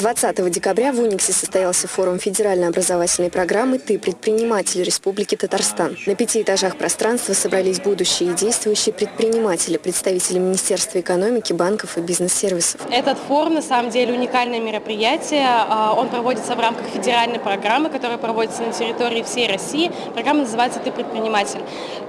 20 декабря в Униксе состоялся форум федеральной образовательной программы «Ты предприниматель Республики Татарстан». На пяти этажах пространства собрались будущие и действующие предприниматели, представители Министерства экономики, банков и бизнес-сервисов. Этот форум на самом деле уникальное мероприятие. А, Он проводится в рамках федеральной программы, которая проводится на территории всей России. Программа называется «Ты предприниматель».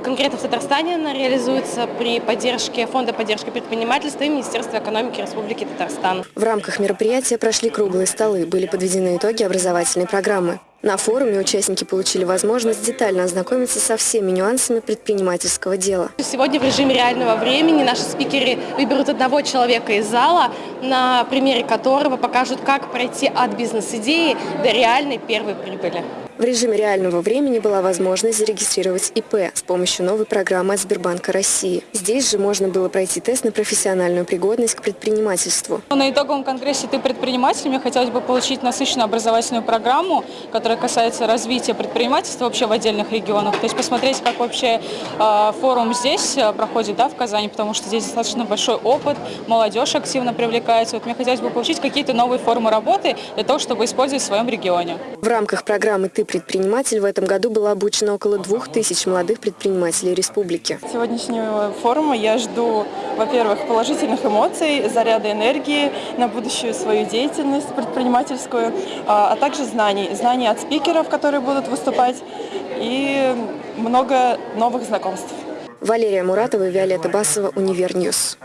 Конкретно в Татарстане она реализуется при поддержке Фонда поддержки предпринимательства и Министерства экономики Республики Татарстан. В рамках мероприятия прошли круглые столы, были подведены итоги образовательной программы. На форуме участники получили возможность детально ознакомиться со всеми нюансами предпринимательского дела. Сегодня в режиме реального времени наши спикеры выберут одного человека из зала, на примере которого покажут, как пройти от бизнес-идеи до реальной первой прибыли. В режиме реального времени была возможность зарегистрировать ИП с помощью новой программы от Сбербанка России. Здесь же можно было пройти тест на профессиональную пригодность к предпринимательству. На итоговом конгрессе «Ты предприниматель» мне хотелось бы получить насыщенную образовательную программу, которая касается развития предпринимательства вообще в отдельных регионах. То есть посмотреть, как вообще э, форум здесь э, проходит, да, в Казани, потому что здесь достаточно большой опыт, молодежь активно привлекается. Вот мне хотелось бы получить какие-то новые формы работы для того, чтобы использовать в своем регионе. В рамках программы «Ты предприниматель» в этом году было обучено около двух тысяч молодых предпринимателей республики. Сегодняшнего форума я жду, во-первых, положительных эмоций, заряда энергии на будущую свою деятельность предпринимательскую, а а также знаний. Знаний от спикеров, которые будут выступать, и много новых знакомств. Валерия Муратова и Виолетта Басова, Универ News.